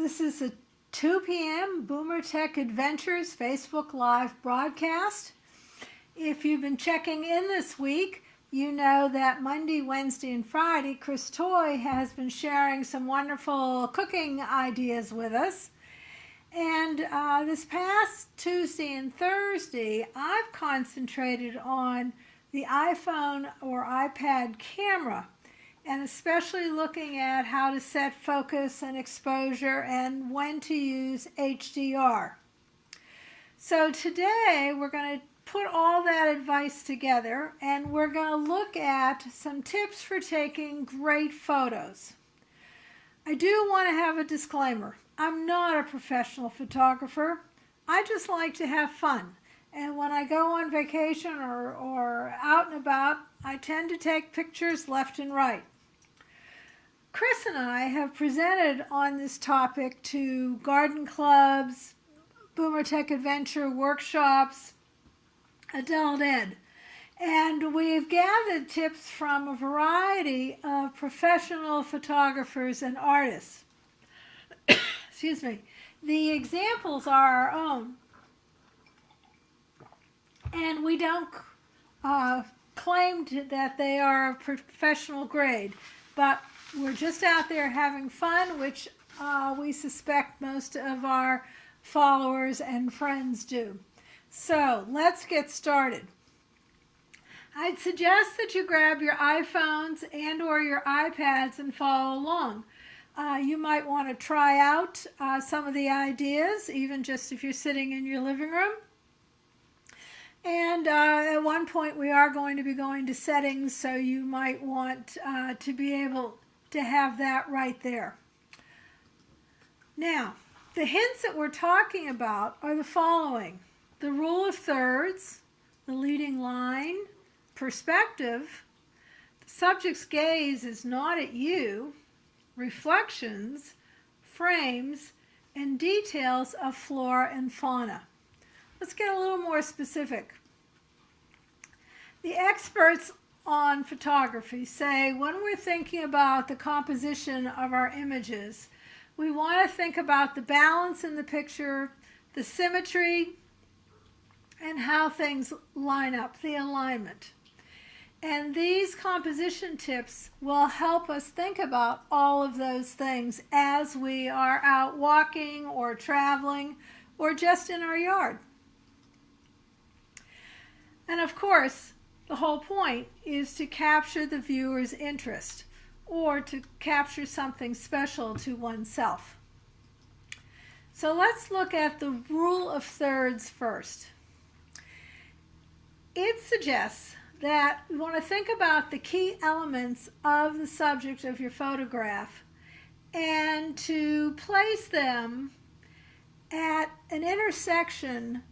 This is a 2 p.m. Boomer Tech Adventures Facebook Live broadcast. If you've been checking in this week, you know that Monday, Wednesday, and Friday, Chris Toy has been sharing some wonderful cooking ideas with us. And uh, this past Tuesday and Thursday, I've concentrated on the iPhone or iPad camera and especially looking at how to set focus and exposure and when to use HDR. So today we're going to put all that advice together and we're going to look at some tips for taking great photos. I do want to have a disclaimer. I'm not a professional photographer. I just like to have fun. And when I go on vacation or, or out and about, I tend to take pictures left and right. Chris and I have presented on this topic to garden clubs, Boomer Tech Adventure workshops, adult ed. And we've gathered tips from a variety of professional photographers and artists. Excuse me. The examples are our own. And we don't uh, claim that they are professional grade, but we're just out there having fun, which uh, we suspect most of our followers and friends do. So let's get started. I'd suggest that you grab your iPhones and or your iPads and follow along. Uh, you might want to try out uh, some of the ideas, even just if you're sitting in your living room. And uh, at one point we are going to be going to settings, so you might want uh, to be able to have that right there. Now, the hints that we're talking about are the following. The rule of thirds, the leading line, perspective, the subject's gaze is not at you, reflections, frames, and details of flora and fauna. Let's get a little more specific. The experts on photography say when we're thinking about the composition of our images, we want to think about the balance in the picture, the symmetry, and how things line up, the alignment. And these composition tips will help us think about all of those things as we are out walking or traveling or just in our yard. And of course, the whole point is to capture the viewer's interest or to capture something special to oneself. So let's look at the rule of thirds first. It suggests that you want to think about the key elements of the subject of your photograph and to place them at an intersection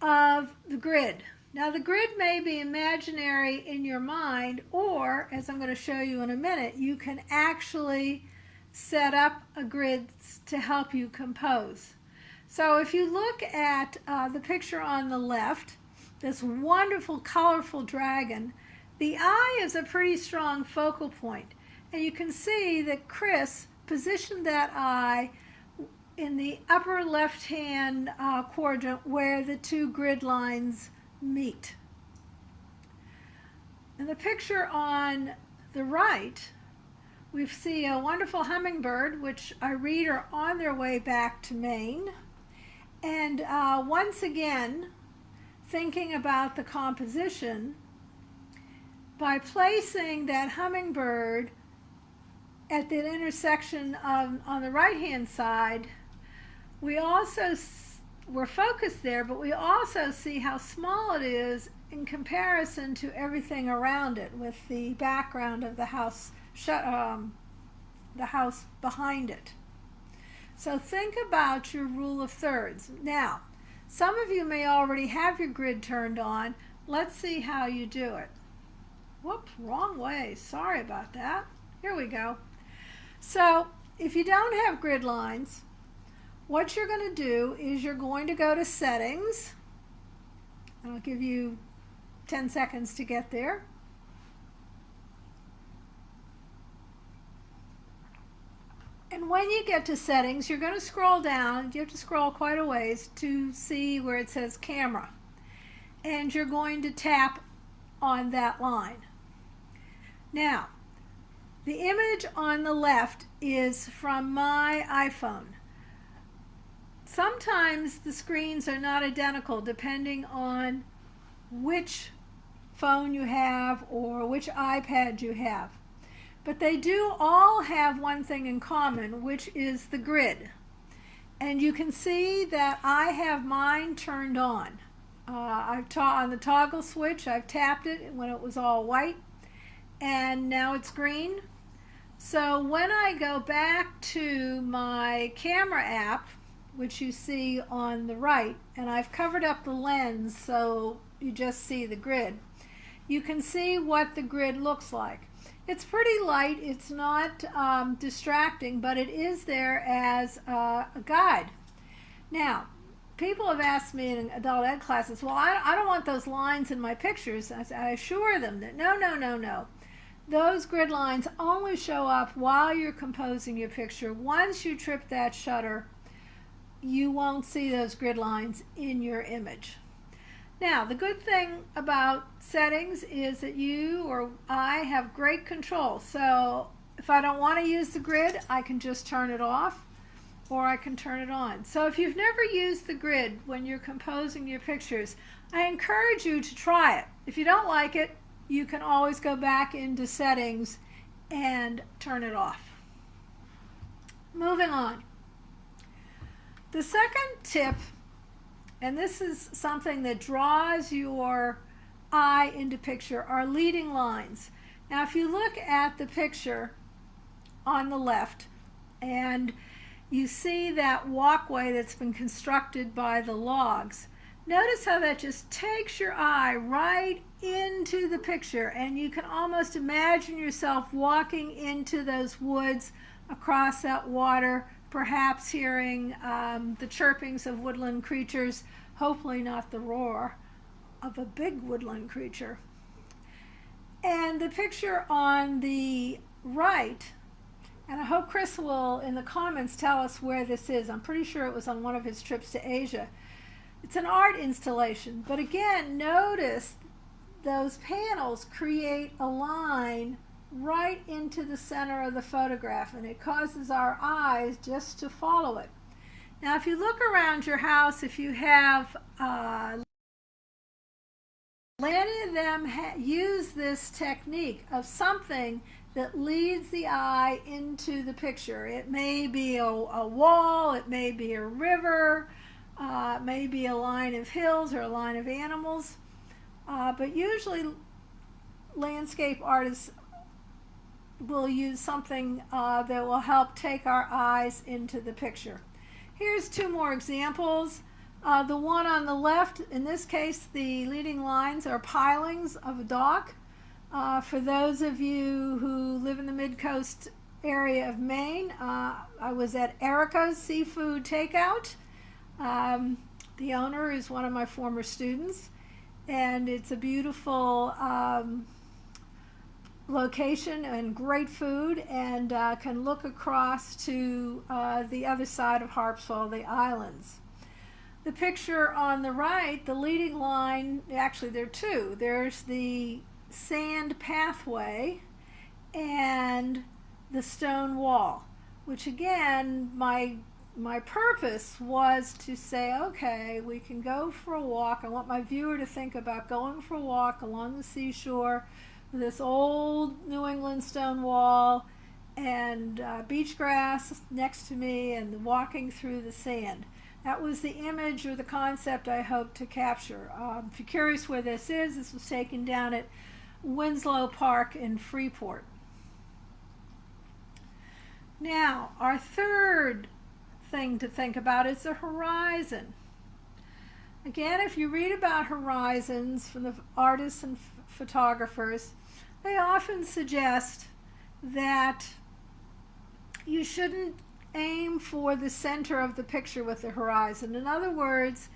of the grid. Now the grid may be imaginary in your mind or, as I'm going to show you in a minute, you can actually set up a grid to help you compose. So if you look at uh, the picture on the left, this wonderful colorful dragon, the eye is a pretty strong focal point. And you can see that Chris positioned that eye in the upper left-hand uh, quadrant where the two grid lines meet. In the picture on the right, we see a wonderful hummingbird, which I read are on their way back to Maine. And uh, once again, thinking about the composition, by placing that hummingbird at the intersection of, on the right-hand side, we also we're focused there, but we also see how small it is in comparison to everything around it with the background of the house, um, the house behind it. So think about your rule of thirds. Now, some of you may already have your grid turned on. Let's see how you do it. Whoops, wrong way. Sorry about that. Here we go. So if you don't have grid lines, what you're going to do is you're going to go to settings. I'll give you 10 seconds to get there. And when you get to settings, you're going to scroll down. You have to scroll quite a ways to see where it says camera. And you're going to tap on that line. Now, the image on the left is from my iPhone. Sometimes the screens are not identical depending on which phone you have or which iPad you have. But they do all have one thing in common, which is the grid. And you can see that I have mine turned on. Uh, I've on the toggle switch, I've tapped it when it was all white, and now it's green. So when I go back to my camera app, which you see on the right, and I've covered up the lens so you just see the grid, you can see what the grid looks like. It's pretty light, it's not um, distracting, but it is there as a guide. Now, people have asked me in adult ed classes, well, I, I don't want those lines in my pictures. I, I assure them that no, no, no, no. Those grid lines only show up while you're composing your picture. Once you trip that shutter, you won't see those grid lines in your image. Now, the good thing about settings is that you or I have great control. So if I don't want to use the grid, I can just turn it off or I can turn it on. So if you've never used the grid when you're composing your pictures, I encourage you to try it. If you don't like it, you can always go back into settings and turn it off. Moving on. The second tip and this is something that draws your eye into picture, are leading lines. Now if you look at the picture on the left and you see that walkway that's been constructed by the logs, notice how that just takes your eye right into the picture and you can almost imagine yourself walking into those woods across that water perhaps hearing um, the chirpings of woodland creatures, hopefully not the roar of a big woodland creature. And the picture on the right, and I hope Chris will in the comments tell us where this is. I'm pretty sure it was on one of his trips to Asia. It's an art installation, but again, notice those panels create a line right into the center of the photograph and it causes our eyes just to follow it. Now if you look around your house, if you have uh, many of them use this technique of something that leads the eye into the picture. It may be a, a wall, it may be a river, uh, it may be a line of hills or a line of animals, uh, but usually landscape artists we'll use something uh, that will help take our eyes into the picture. Here's two more examples. Uh, the one on the left, in this case, the leading lines are pilings of a dock. Uh, for those of you who live in the mid-coast area of Maine, uh, I was at Erica's Seafood Takeout. Um, the owner is one of my former students, and it's a beautiful um, location and great food and uh, can look across to uh, the other side of Harpswell, the islands. The picture on the right, the leading line, actually there are two. There's the sand pathway and the stone wall, which again, my my purpose was to say, okay, we can go for a walk. I want my viewer to think about going for a walk along the seashore this old New England stone wall and uh, beach grass next to me and walking through the sand. That was the image or the concept I hoped to capture. Um, if you're curious where this is, this was taken down at Winslow Park in Freeport. Now, our third thing to think about is the horizon. Again, if you read about horizons from the artists and photographers, they often suggest that you shouldn't aim for the center of the picture with the horizon. In other words,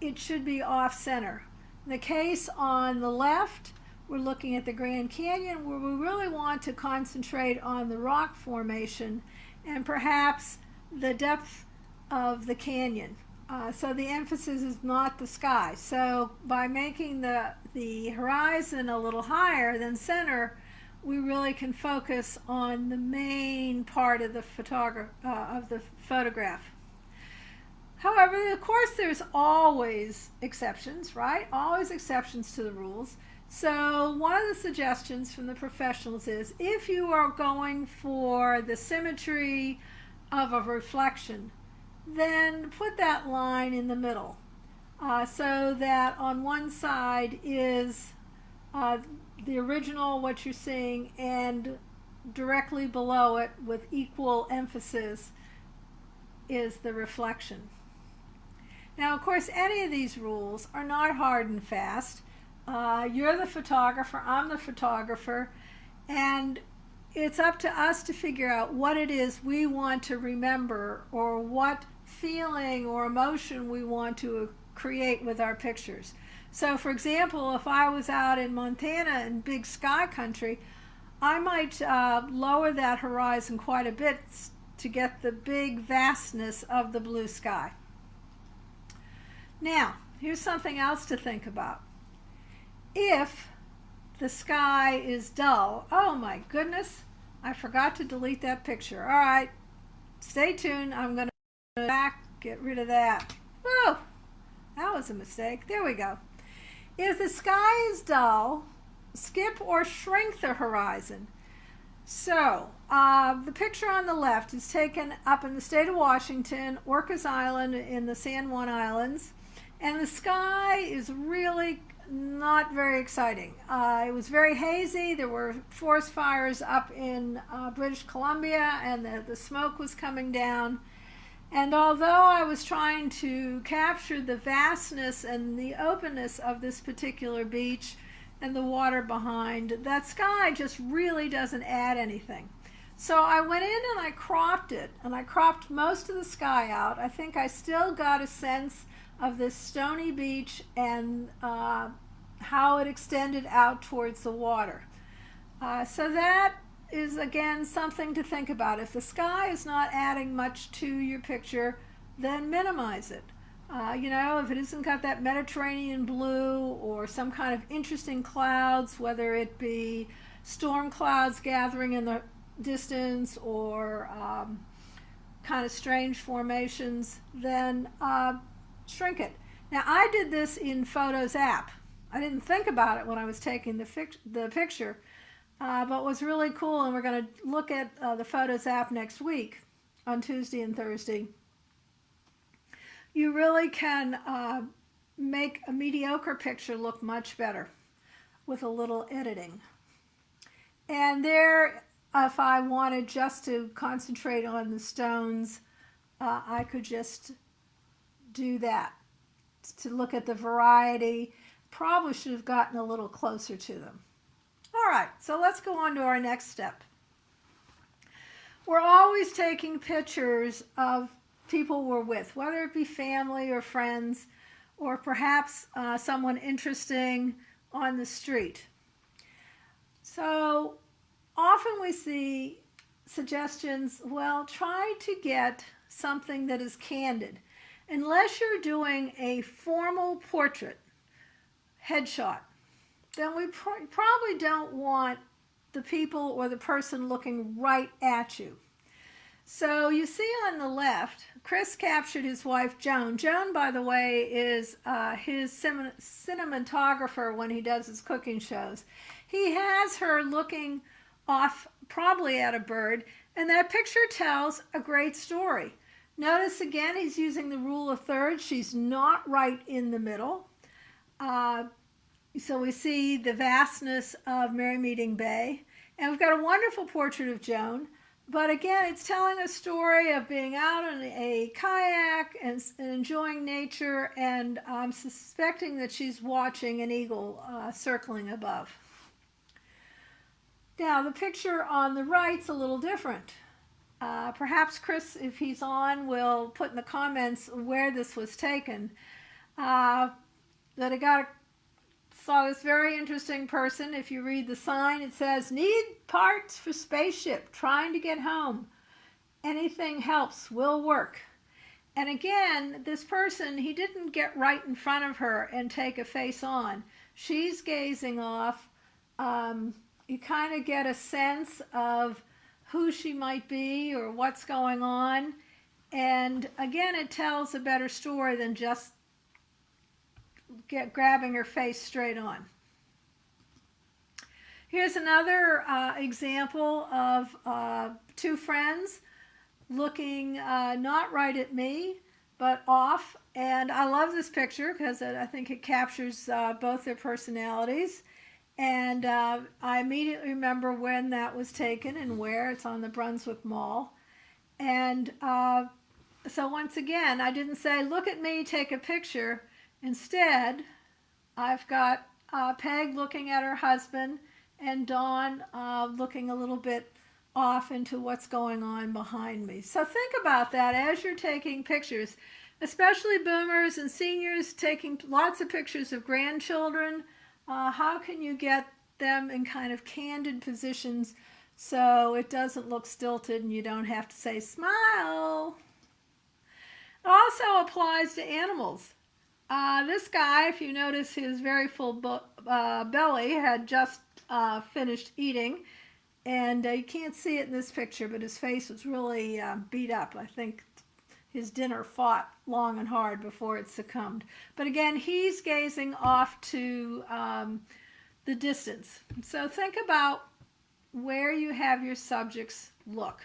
it should be off center. In the case on the left, we're looking at the Grand Canyon where we really want to concentrate on the rock formation and perhaps the depth of the canyon. Uh, so the emphasis is not the sky. So by making the, the horizon a little higher than center, we really can focus on the main part of the, uh, of the photograph. However, of course, there's always exceptions, right? Always exceptions to the rules. So one of the suggestions from the professionals is if you are going for the symmetry of a reflection, then put that line in the middle uh, so that on one side is uh, the original, what you're seeing, and directly below it with equal emphasis is the reflection. Now, of course, any of these rules are not hard and fast. Uh, you're the photographer, I'm the photographer, and it's up to us to figure out what it is we want to remember or what feeling or emotion we want to create with our pictures. So for example, if I was out in Montana in big sky country, I might uh, lower that horizon quite a bit to get the big vastness of the blue sky. Now, here's something else to think about. If the sky is dull, oh my goodness, I forgot to delete that picture. All right, stay tuned. I'm going to back, get rid of that. Whoa, that was a mistake. There we go. If the sky is dull, skip or shrink the horizon. So, uh, the picture on the left is taken up in the state of Washington, Orcas Island in the San Juan Islands. And the sky is really not very exciting. Uh, it was very hazy. There were forest fires up in uh, British Columbia and the, the smoke was coming down. And although I was trying to capture the vastness and the openness of this particular beach and the water behind, that sky just really doesn't add anything. So I went in and I cropped it, and I cropped most of the sky out. I think I still got a sense of this stony beach and uh, how it extended out towards the water. Uh, so that is again something to think about. If the sky is not adding much to your picture, then minimize it. Uh, you know, if it isn't got that Mediterranean blue or some kind of interesting clouds, whether it be storm clouds gathering in the distance or um, kind of strange formations, then uh, shrink it. Now I did this in Photos app. I didn't think about it when I was taking the, the picture, uh, but was really cool and we're going to look at uh, the Photos app next week on Tuesday and Thursday. You really can uh, make a mediocre picture look much better with a little editing. And there, if I wanted just to concentrate on the stones, uh, I could just do that. To look at the variety, probably should have gotten a little closer to them. All right, so let's go on to our next step. We're always taking pictures of people we're with, whether it be family or friends, or perhaps uh, someone interesting on the street. So often we see suggestions, well, try to get something that is candid unless you're doing a formal portrait headshot, then we pr probably don't want the people or the person looking right at you. So you see on the left, Chris captured his wife Joan. Joan, by the way, is uh, his cinematographer when he does his cooking shows. He has her looking off probably at a bird, and that picture tells a great story. Notice again, he's using the rule of thirds. She's not right in the middle. Uh, so we see the vastness of Merrymeeting Bay. And we've got a wonderful portrait of Joan. But again, it's telling a story of being out on a kayak and, and enjoying nature. And I'm suspecting that she's watching an eagle uh, circling above. Now, the picture on the right's a little different. Uh, perhaps Chris, if he's on, will put in the comments where this was taken. Uh, that I got saw this very interesting person. If you read the sign, it says, need parts for spaceship, trying to get home. anything helps will work. And again, this person, he didn't get right in front of her and take a face on. She's gazing off. Um, you kind of get a sense of who she might be or what's going on. And again, it tells a better story than just get, grabbing her face straight on. Here's another uh, example of uh, two friends looking uh, not right at me, but off. And I love this picture because I think it captures uh, both their personalities. And uh, I immediately remember when that was taken and where. It's on the Brunswick Mall. And uh, so once again, I didn't say, look at me, take a picture. Instead, I've got uh, Peg looking at her husband and Dawn uh, looking a little bit off into what's going on behind me. So think about that as you're taking pictures, especially boomers and seniors taking lots of pictures of grandchildren. Uh, how can you get them in kind of candid positions so it doesn't look stilted and you don't have to say smile? It also applies to animals. Uh, this guy, if you notice his very full uh, belly, had just uh, finished eating and uh, you can't see it in this picture, but his face was really uh, beat up. I think his dinner fought long and hard before it succumbed. But again, he's gazing off to um, the distance. So think about where you have your subjects look.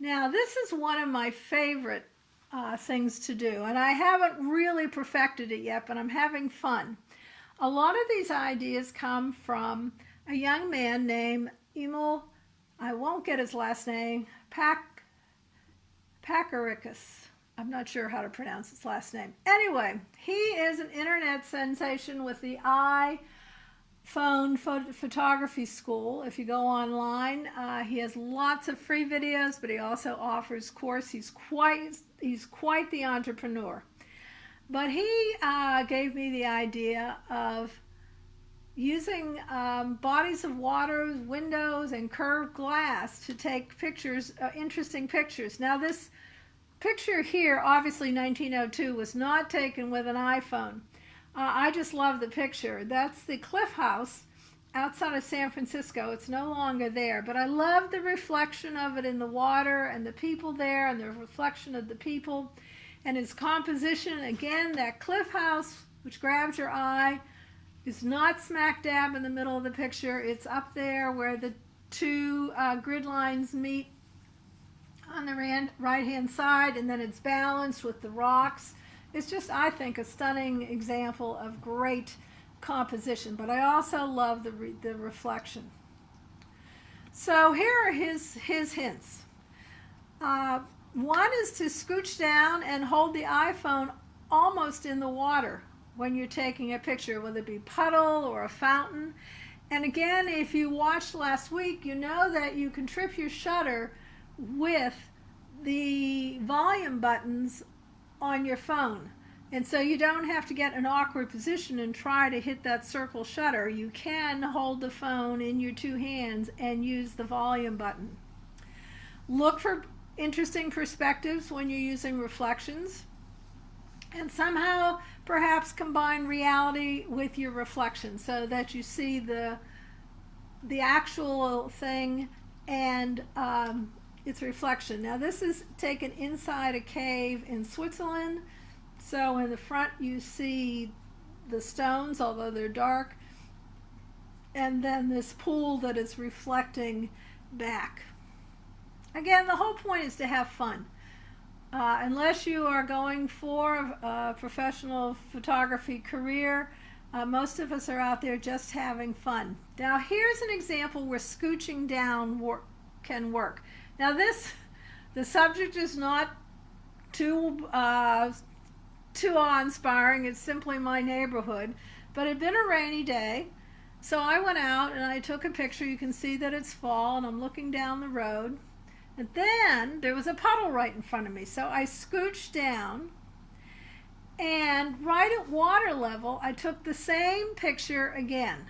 Now, this is one of my favorite uh, things to do, and I haven't really perfected it yet, but I'm having fun. A lot of these ideas come from a young man named Emil, I won't get his last name, Pac, Pacaricus. I'm not sure how to pronounce his last name. Anyway, he is an internet sensation with the iPhone photography school. If you go online, uh, he has lots of free videos, but he also offers course. He's quite he's quite the entrepreneur. But he uh, gave me the idea of using um, bodies of water, windows, and curved glass to take pictures, uh, interesting pictures. Now this picture here, obviously 1902, was not taken with an iPhone. Uh, I just love the picture. That's the Cliff House outside of San Francisco. It's no longer there, but I love the reflection of it in the water and the people there and the reflection of the people and its composition. Again, that Cliff House, which grabs your eye, is not smack dab in the middle of the picture. It's up there where the two uh, grid lines meet on the right hand side and then it's balanced with the rocks. It's just, I think, a stunning example of great composition, but I also love the, re the reflection. So here are his, his hints. Uh, one is to scooch down and hold the iPhone almost in the water when you're taking a picture, whether it be puddle or a fountain. And again, if you watched last week, you know that you can trip your shutter with the volume buttons on your phone. And so you don't have to get an awkward position and try to hit that circle shutter. You can hold the phone in your two hands and use the volume button. Look for interesting perspectives when you're using reflections and somehow perhaps combine reality with your reflection so that you see the the actual thing and um, its reflection. Now this is taken inside a cave in Switzerland. So in the front you see the stones, although they're dark, and then this pool that is reflecting back. Again, the whole point is to have fun. Uh, unless you are going for a professional photography career, uh, most of us are out there just having fun. Now here's an example where scooching down work, can work. Now this, the subject is not too, uh, too awe-inspiring, it's simply my neighborhood, but it had been a rainy day, so I went out and I took a picture. You can see that it's fall and I'm looking down the road. And then there was a puddle right in front of me. So I scooched down and right at water level, I took the same picture again.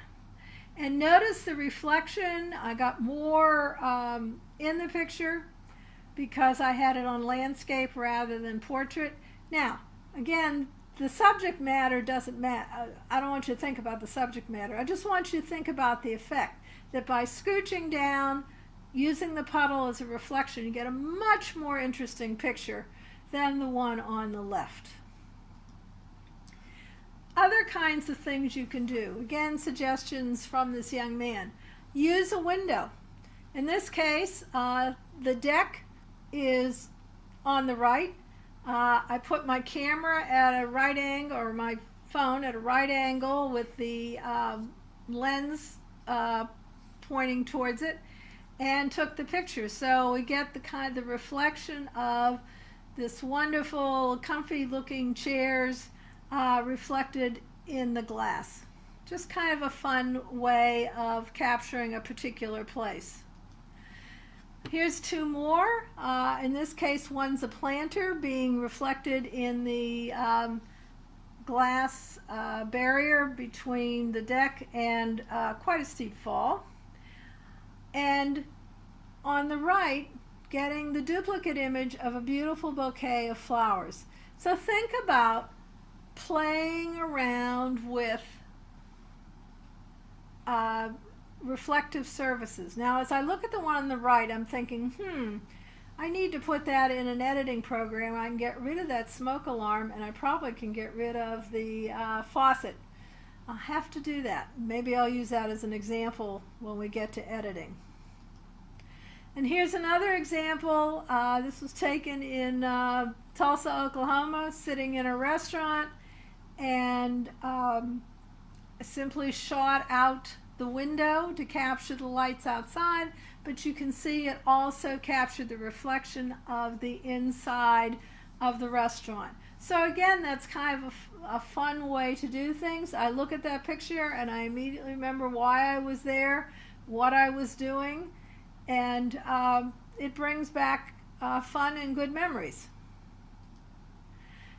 And notice the reflection. I got more um, in the picture because I had it on landscape rather than portrait. Now, again, the subject matter doesn't matter. I don't want you to think about the subject matter. I just want you to think about the effect that by scooching down, using the puddle as a reflection, you get a much more interesting picture than the one on the left. Other kinds of things you can do. Again, suggestions from this young man. Use a window. In this case, uh, the deck is on the right. Uh, I put my camera at a right angle, or my phone at a right angle with the um, lens uh, pointing towards it, and took the picture. So we get the kind of the reflection of this wonderful, comfy looking chairs uh, reflected in the glass. Just kind of a fun way of capturing a particular place. Here's two more. Uh, in this case, one's a planter being reflected in the um, glass uh, barrier between the deck and uh, quite a steep fall. And on the right, getting the duplicate image of a beautiful bouquet of flowers. So think about playing around with uh, reflective surfaces. Now, as I look at the one on the right, I'm thinking, hmm, I need to put that in an editing program. I can get rid of that smoke alarm, and I probably can get rid of the uh, faucet. I'll have to do that. Maybe I'll use that as an example when we get to editing. And here's another example. Uh, this was taken in uh, Tulsa, Oklahoma, sitting in a restaurant and um, simply shot out the window to capture the lights outside, but you can see it also captured the reflection of the inside of the restaurant. So again, that's kind of a, a, fun way to do things. I look at that picture and I immediately remember why I was there, what I was doing, and um, it brings back uh, fun and good memories.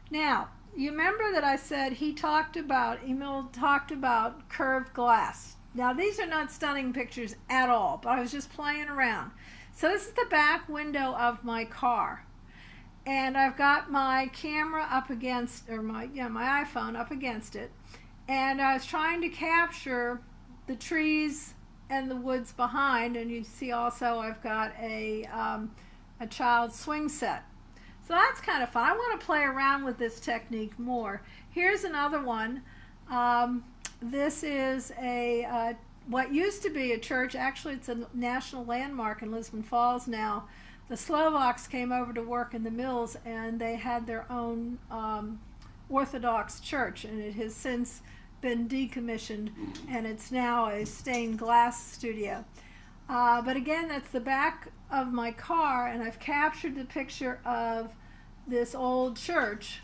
Now, you remember that I said he talked about, Emil talked about curved glass. Now these are not stunning pictures at all, but I was just playing around. So this is the back window of my car. And I've got my camera up against, or my, yeah, my iPhone up against it. And I was trying to capture the trees and the woods behind. And you see also I've got a, um, a child swing set. So that's kind of fun. I want to play around with this technique more. Here's another one. Um, this is a uh, what used to be a church. Actually, it's a national landmark in Lisbon Falls now. The Slovaks came over to work in the mills, and they had their own um, Orthodox church, and it has since been decommissioned, and it's now a stained glass studio. Uh, but again, that's the back of my car, and I've captured the picture of this old church,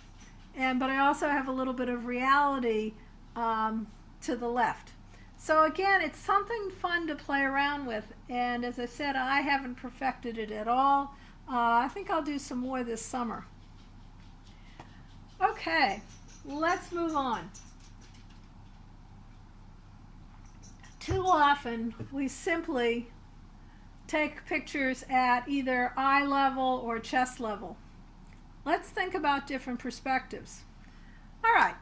and but I also have a little bit of reality um, to the left. So again, it's something fun to play around with, and as I said, I haven't perfected it at all. Uh, I think I'll do some more this summer. Okay, let's move on. Too often, we simply take pictures at either eye level or chest level. Let's think about different perspectives. All right,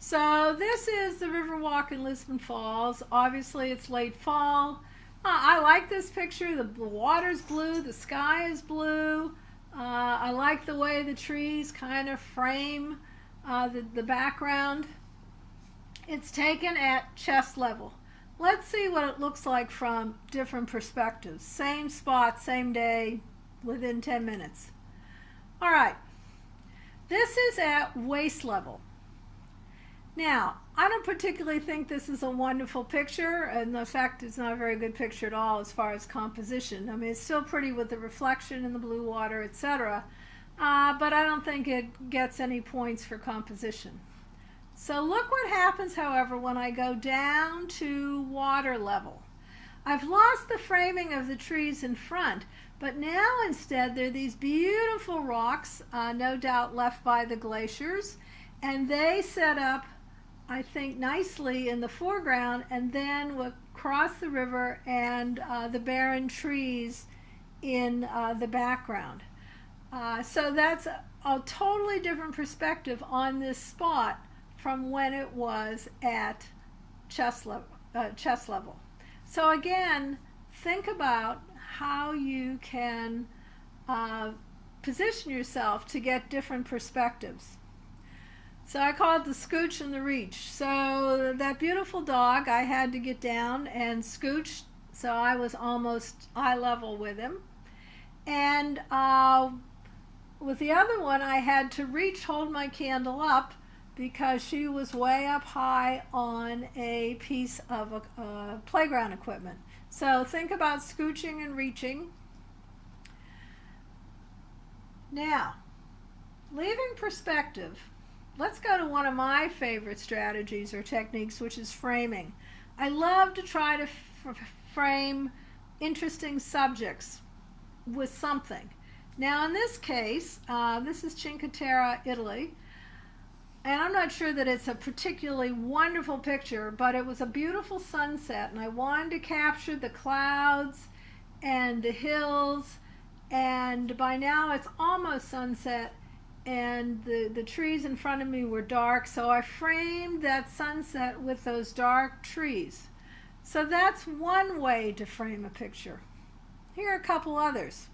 so this is the Riverwalk in Lisbon Falls. Obviously, it's late fall. Uh, I like this picture. The, water's blue, the sky is blue. Uh, I like the way the trees kind of frame uh, the, the background. It's taken at chest level. Let's see what it looks like from different perspectives. Same spot, same day, within 10 minutes. All right, this is at waist level. Now, I don't particularly think this is a wonderful picture, and in fact, it's not a very good picture at all as far as composition. I mean, it's still pretty with the reflection in the blue water, etc., uh, but I don't think it gets any points for composition. So look what happens, however, when I go down to water level. I've lost the framing of the trees in front, but now instead there are these beautiful rocks, uh, no doubt left by the glaciers, and they set up I think, nicely in the foreground, and then we'll cross the river and uh, the barren trees in uh, the background. Uh, so that's a, a, totally different perspective on this spot from when it was at chest level. Uh, chest level. So again, think about how you can uh, position yourself to get different perspectives. So I call it the scooch and the reach. So that beautiful dog, I had to get down and scooch, so I was almost eye level with him. And uh, with the other one, I had to reach, hold my candle up, because she was way up high on a piece of a, uh, playground equipment. So think about scooching and reaching. Now, leaving perspective, let's go to one of my favorite strategies or techniques, which is framing. I love to try to frame interesting subjects with something. Now, in this case, uh, this is Cinque Terre, Italy. And I'm not sure that it's a particularly wonderful picture, but it was a beautiful sunset, and I wanted to capture the clouds and the hills. And by now, it's almost sunset, and the, the trees in front of me were dark, so I framed that sunset with those dark trees. So that's one way to frame a picture. Here are a couple others.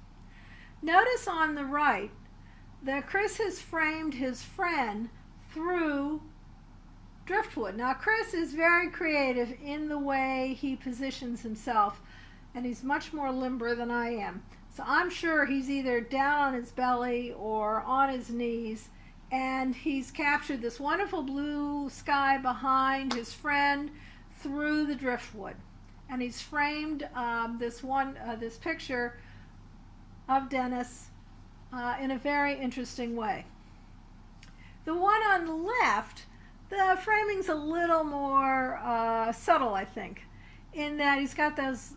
Notice on the right that Chris has framed his friend through driftwood. Now Chris is very creative in the way he positions himself and he's much more limber than I am. So I'm sure he's either down on his belly or on his knees and he's captured this wonderful blue sky behind his friend through the driftwood. And he's framed um, this one, uh, this picture of Dennis uh, in a very interesting way. The one on the left, the framing's a little more uh, subtle, I think, in that he's got those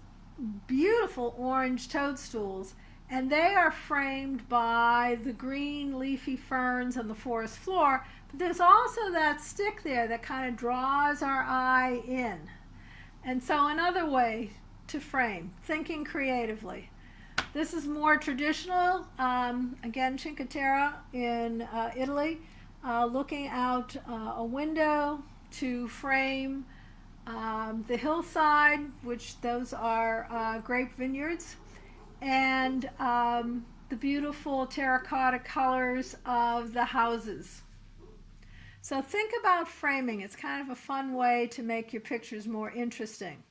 beautiful orange toadstools and they are framed by the green leafy ferns on the forest floor but there's also that stick there that kind of draws our eye in. And so another way to frame thinking creatively. This is more traditional um, again Cinque Terre in uh, Italy uh, looking out uh, a window to frame um, the hillside, which those are uh, grape vineyards, and um, the beautiful terracotta colors of the houses. So think about framing. It's kind of a fun way to make your pictures more interesting.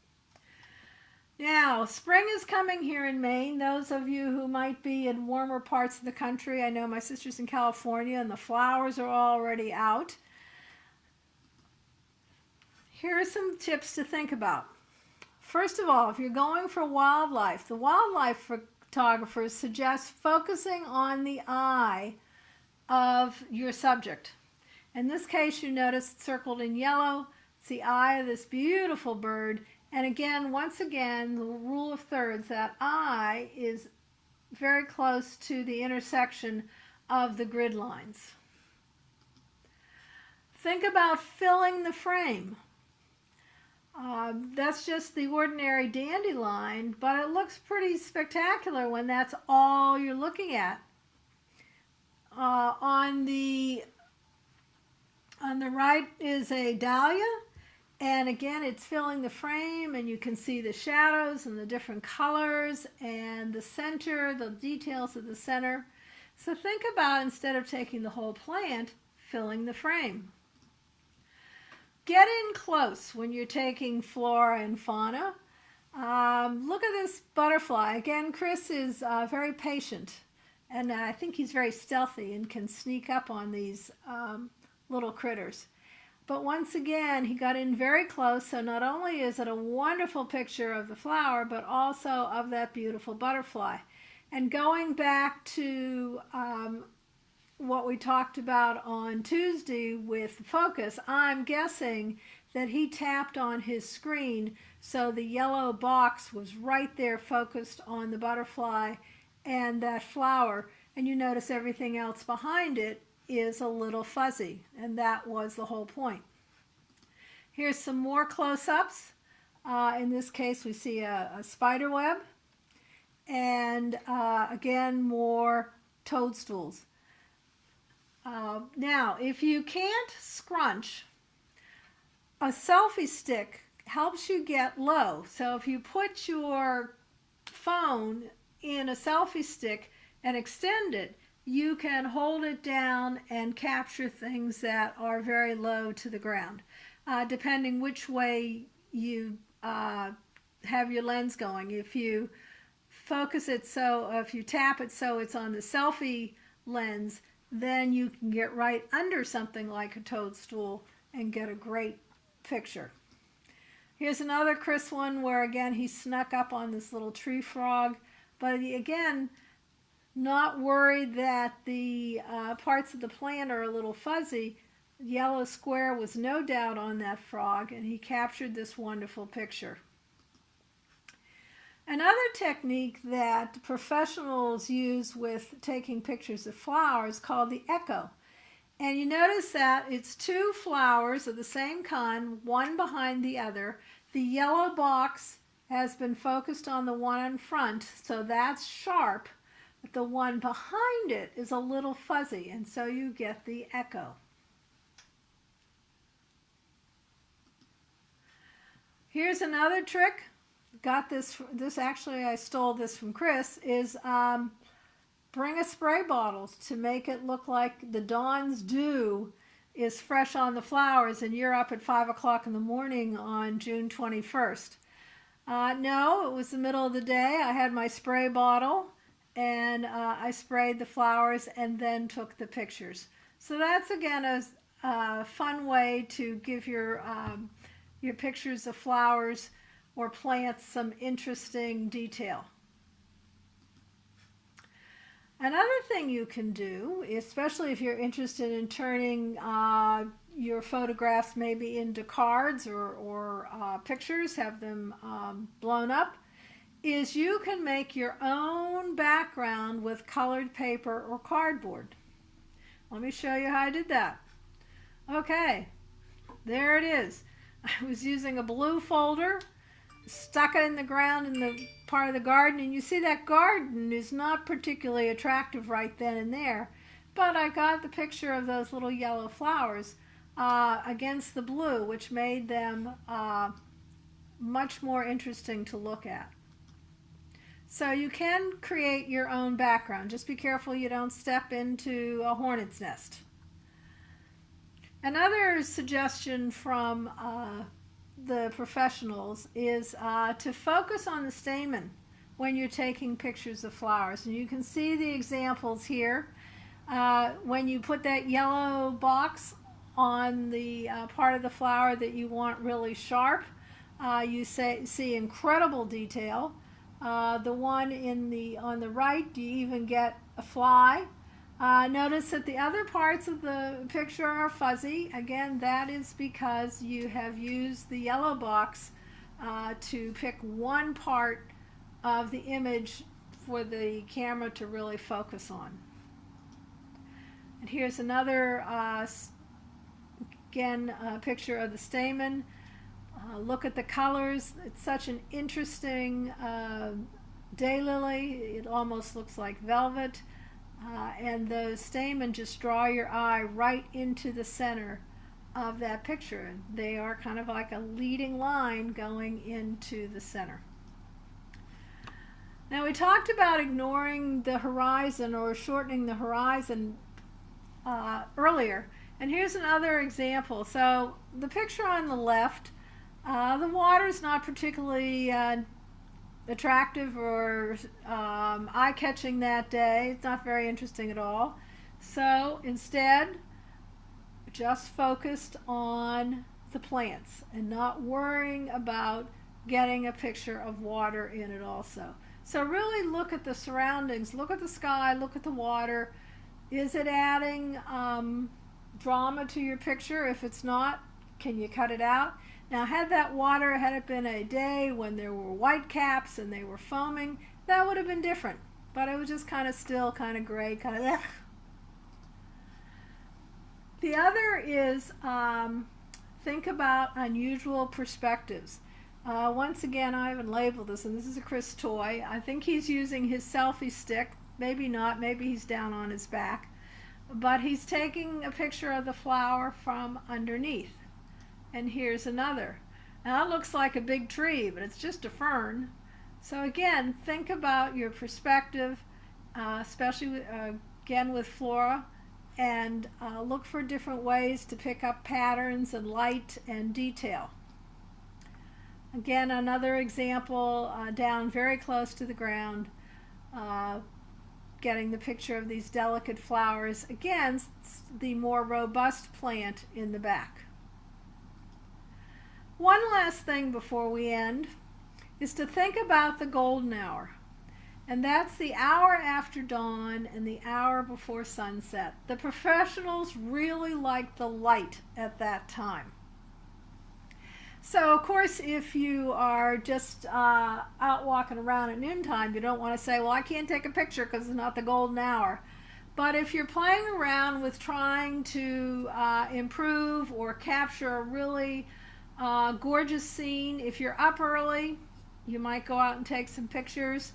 Now, spring is coming here in Maine. Those of you who might be in warmer parts of the country, I know my sister's in California and the flowers are already out. Here are some tips to think about. First of all, if you're going for wildlife, the wildlife photographers suggest focusing on the eye of your subject. In this case, you notice it's circled in yellow. It's the eye of this beautiful bird. And again, once again, the rule of thirds, that eye is very close to the intersection of the grid lines. Think about filling the frame. Um, that's just the ordinary dandelion, but it looks pretty spectacular when that's all you're looking at. Uh, on the on the right is a dahlia, and again, it's filling the frame, and you can see the shadows and the different colors and the center, the details of the center. So think about instead of taking the whole plant, filling the frame. Get in close when you're taking flora and fauna. Um, look at this butterfly. Again, Chris is uh, very patient, and I think he's very stealthy and can sneak up on these um, little critters. But once again, he got in very close, so not only is it a wonderful picture of the flower, but also of that beautiful butterfly. And going back to um, what we talked about on Tuesday with focus, I'm guessing that he tapped on his screen so the yellow box was right there focused on the butterfly and that flower and you notice everything else behind it is a little fuzzy and that was the whole point. Here's some more close-ups. Uh, in this case, we see a, a spider web. And uh, again, more toadstools. Uh, now, if you can't scrunch, a selfie stick helps you get low. So if you put your phone in a selfie stick and extend it, you can hold it down and capture things that are very low to the ground, uh, depending which way you uh, have your lens going. If you focus it so, if you tap it so it's on the selfie lens, then you can get right under something like a toadstool and get a great picture. Here's another Chris one where again he snuck up on this little tree frog, but again, not worried that the uh, parts of the plant are a little fuzzy, yellow square was no doubt on that frog and he captured this wonderful picture. Another technique that professionals use with taking pictures of flowers called the echo. And you notice that it's two flowers of the same kind, one behind the other. The yellow box has been focused on the one in front, so that's sharp the one behind it is a little fuzzy, and so you get the echo. Here's another trick. Got this, this actually I stole this from Chris, is um, bring a spray bottle to make it look like the dawn's dew is fresh on the flowers and you're up at 5 o'clock in the morning on June 21st. Uh, no, it was the middle of the day. I had my spray bottle and uh, I sprayed the flowers and then took the pictures. So that's again a, a fun way to give your, um, your pictures of flowers or plants some interesting detail. Another thing you can do, especially if you're interested in turning uh, your photographs maybe into cards or, or uh, pictures, have them um, blown up, is you can make your own background with colored paper or cardboard. Let me show you how I did that. Okay, there it is. I was using a blue folder, stuck it in the ground in the part of the garden, and you see that garden is not particularly attractive right then and there, but I got the picture of those little yellow flowers uh, against the blue, which made them uh, much more interesting to look at. So you can create your own background. Just be careful you don't step into a hornet's nest. Another suggestion from uh, the professionals is uh, to focus on the stamen when you're taking pictures of flowers. And you can see the examples here. Uh, when you put that yellow box on the uh, part of the flower that you want really sharp, uh, you say, see incredible detail. Uh, the one in the on the right, do you even get a fly. Uh, notice that the other parts of the picture are fuzzy. Again, that is because you have used the yellow box uh, to pick one part of the image for the camera to really focus on. And here's another, uh, again, picture of the stamen. Uh, look at the colors. It's such an interesting uh, daylily. It almost looks like velvet. Uh, and the stamen just draw your eye right into the center of that picture. They are kind of like a leading line going into the center. Now we talked about ignoring the horizon or shortening the horizon uh, earlier. And here's another example. So the picture on the left uh, the is not particularly uh, attractive or um, eye-catching that day. It's not very interesting at all. So instead, just focused on the plants and not worrying about getting a picture of water in it also. So really look at the surroundings, look at the sky, look at the water. Is it adding um, drama to your picture? If it's not, can you cut it out? Now, had that water, had it been a day when there were white caps and they were foaming, that would have been different. But it was just kind of still, kind of gray, kind of The other is um, think about unusual perspectives. Uh, once again, I haven't labeled this, and this is a Chris Toy. I think he's using his selfie stick. Maybe not. Maybe he's down on his back. But he's taking a picture of the flower from underneath. And here's another. Now it looks like a big tree, but it's just a fern. So again, think about your perspective, uh, especially uh, again with flora, and uh, look for different ways to pick up patterns and light and detail. Again, another example uh, down very close to the ground, uh, getting the picture of these delicate flowers against the more robust plant in the back. One last thing before we end is to think about the golden hour. And that's the hour after dawn and the hour before sunset. The professionals really like the light at that time. So, of course, if you are just uh, out walking around at noontime, you don't want to say, well, I can't take a picture because it's not the golden hour. But if you're playing around with trying to uh, improve or capture a really uh, gorgeous scene, if you're up early, you might go out and take some pictures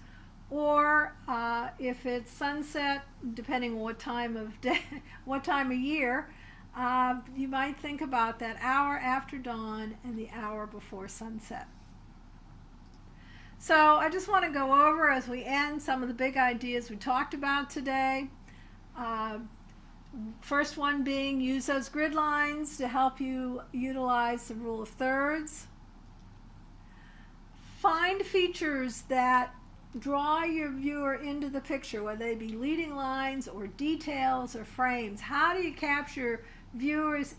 or uh, if it's sunset, depending on what time of day, what time of year, uh, you might think about that hour after dawn and the hour before sunset. So I just want to go over as we end some of the big ideas we talked about today. Uh, first one being use those grid lines to help you utilize the rule of thirds. Find features that draw your viewer into the picture, whether they be leading lines or details or frames. How do you capture viewers'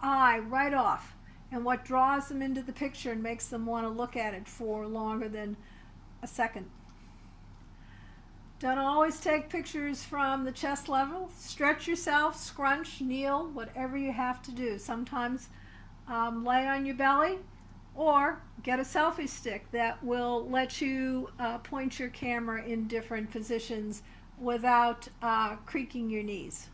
eye right off and what draws them into the picture and makes them want to look at it for longer than a second? Don't always take pictures from the chest level. Stretch yourself, scrunch, kneel, whatever you have to do. Sometimes um, lay on your belly or get a selfie stick that will let you uh, point your camera in different positions without uh, creaking your knees.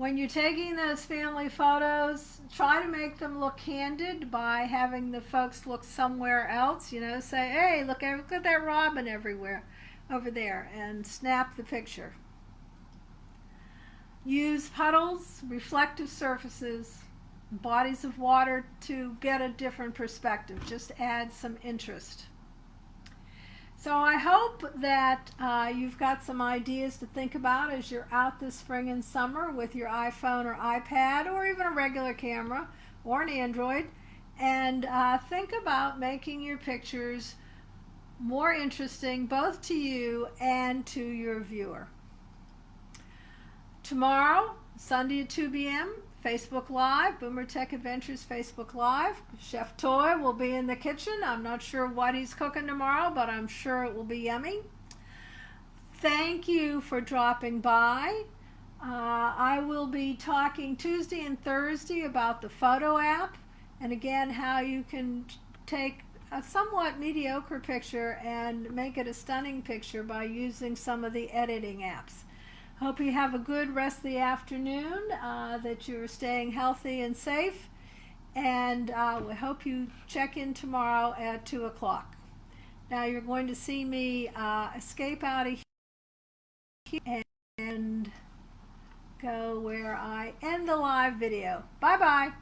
When you're taking those family photos, try to make them look candid by having the folks look somewhere else. You know, say, hey, look, eh, look at that robin everywhere over there, and snap the picture. Use puddles, reflective surfaces, bodies of water to get a different perspective, just add some interest. So I hope that uh, you've got some ideas to think about as you're out this spring and summer with your iPhone or iPad or even a regular camera or an Android and uh, think about making your pictures more interesting both to you and to your viewer. Tomorrow, Sunday at 2 p.m., Facebook Live, Boomer Tech Adventures Facebook Live. Chef Toy will be in the kitchen. I'm not sure what he's cooking tomorrow, but I'm sure it will be yummy. Thank you for dropping by. Uh, I will be talking Tuesday and Thursday about the photo app and again how you can take a somewhat mediocre picture and make it a stunning picture by using some of the editing apps. Hope you have a good rest of the afternoon, uh, that you're staying healthy and safe, and uh, we hope you check in tomorrow at 2 o'clock. Now you're going to see me uh, escape out of here and go where I end the live video. Bye-bye.